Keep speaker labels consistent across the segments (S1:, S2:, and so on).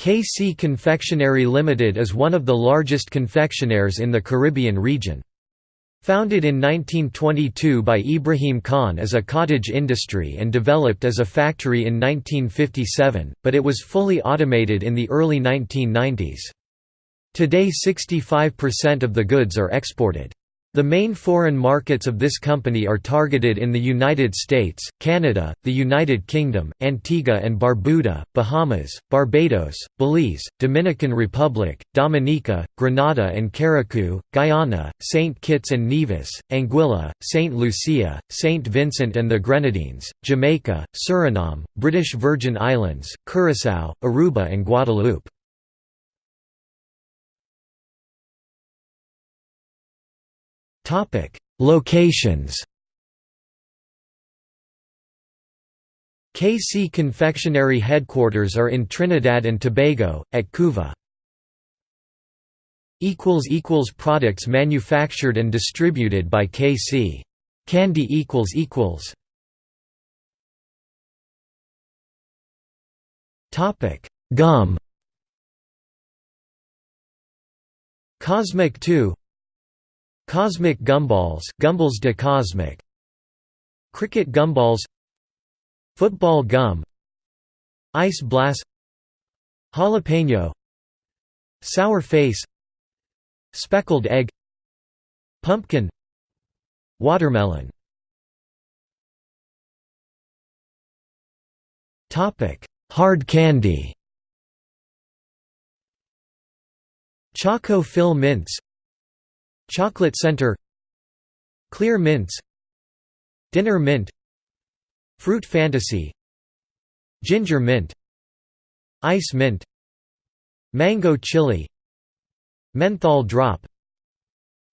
S1: KC Confectionery Limited is one of the largest confectioners in the Caribbean region. Founded in 1922 by Ibrahim Khan as a cottage industry and developed as a factory in 1957, but it was fully automated in the early 1990s. Today 65% of the goods are exported. The main foreign markets of this company are targeted in the United States, Canada, the United Kingdom, Antigua and Barbuda, Bahamas, Barbados, Belize, Dominican Republic, Dominica, Grenada and Carriacou, Guyana, St. Kitts and Nevis, Anguilla, St. Lucia, St. Vincent and the Grenadines, Jamaica, Suriname, British Virgin Islands, Curaçao, Aruba and Guadeloupe. Locations KC Confectionery headquarters are in Trinidad and Tobago, at Couva. Products manufactured and distributed by KC. Candy Gum Cosmic 2 Cosmic gumballs Gumballs de Cosmic. Cricket gumballs. Football gum. Ice blast. Jalapeno. Sour face. Speckled egg. Pumpkin. Watermelon. Hard candy. Choco Fill Mints Chocolate Center Clear Mints Dinner Mint Fruit Fantasy Ginger Mint Ice Mint Mango Chili Menthol Drop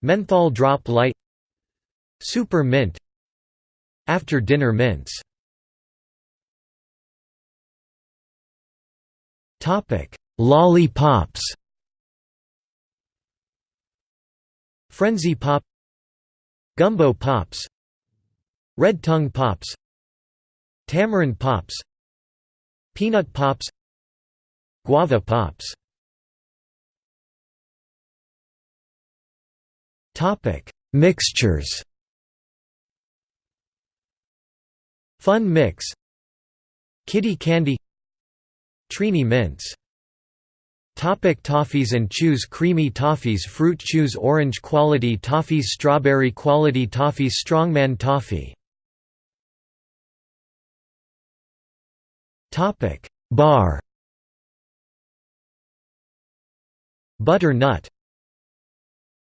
S1: Menthol Drop Light Super Mint After Dinner Mints. Lollipops Frenzy Pop Gumbo Pops Red Tongue Pops Tamarind Pops Peanut Pops Guava Pops. Mixtures. Fun Mix. Kitty Candy. Trini Mints Topic toffees and chews Creamy toffees Fruit chews Orange quality toffees Strawberry quality toffees Strongman toffee. Bar. Butternut